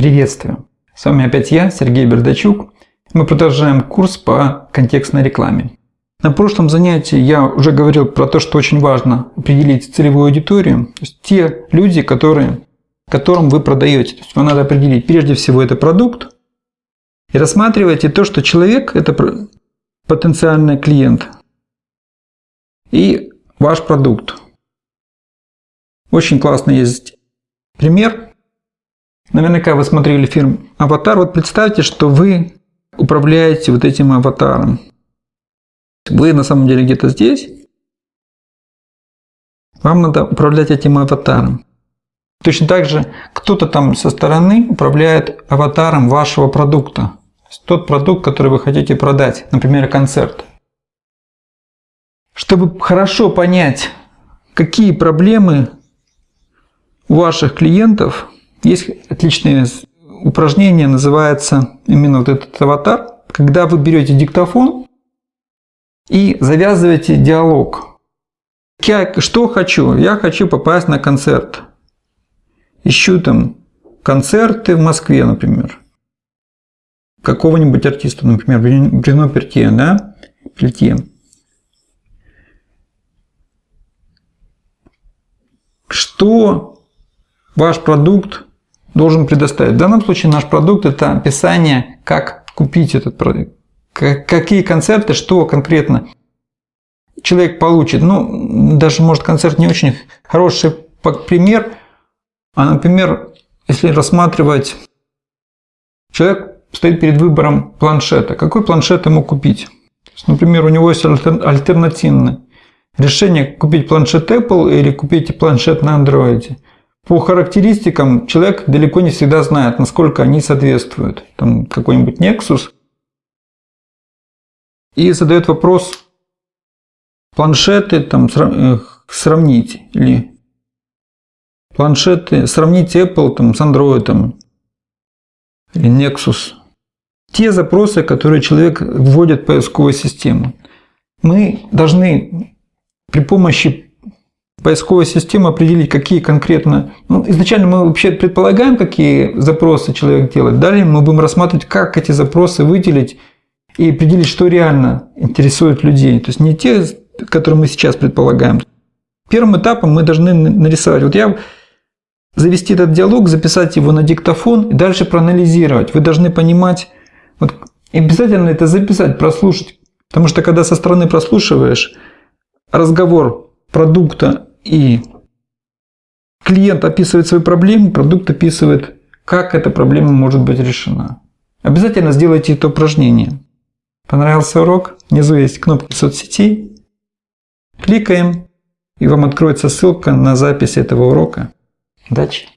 Приветствую! С вами опять я, Сергей Бердачук. Мы продолжаем курс по контекстной рекламе. На прошлом занятии я уже говорил про то, что очень важно определить целевую аудиторию. То есть те люди, которые, которым вы продаете. То есть вам надо определить прежде всего это продукт. И рассматривайте то, что человек – это потенциальный клиент. И ваш продукт. Очень классный есть пример. Наверняка вы смотрели фильм «Аватар». Вот представьте, что вы управляете вот этим аватаром. Вы на самом деле где-то здесь. Вам надо управлять этим аватаром. Точно так же кто-то там со стороны управляет аватаром вашего продукта. Тот продукт, который вы хотите продать, например, концерт. Чтобы хорошо понять, какие проблемы у ваших клиентов, есть отличное упражнение, называется именно вот этот аватар, когда вы берете диктофон и завязываете диалог. Я что хочу? Я хочу попасть на концерт. Ищу там концерты в Москве, например. Какого-нибудь артиста, например, Брюно Пертье, да? Пельтье. Что ваш продукт должен предоставить? В данном случае наш продукт – это описание, как купить этот продукт какие концерты, что конкретно человек получит. Ну, даже, может, концерт не очень хороший пример, а, например, если рассматривать, человек стоит перед выбором планшета. Какой планшет ему купить? Например, у него есть альтернативное решение купить планшет Apple или купить планшет на Android. По характеристикам человек далеко не всегда знает, насколько они соответствуют. Там какой-нибудь Nexus – и задает вопрос, планшеты там э, сравнить или планшеты, сравнить Apple там, с Android там, или Nexus. Те запросы, которые человек вводит в поисковую систему. Мы должны при помощи поисковой системы определить, какие конкретно... Ну, изначально мы вообще предполагаем, какие запросы человек делает. Далее мы будем рассматривать, как эти запросы выделить и определить, что реально интересует людей. То есть не те, которые мы сейчас предполагаем. Первым этапом мы должны нарисовать. Вот я завести этот диалог, записать его на диктофон и дальше проанализировать. Вы должны понимать, вот обязательно это записать, прослушать. Потому что когда со стороны прослушиваешь разговор продукта и клиент описывает свои проблемы, продукт описывает, как эта проблема может быть решена. Обязательно сделайте это упражнение. Понравился урок? Внизу есть кнопки соцсетей. Кликаем, и вам откроется ссылка на запись этого урока. Удачи!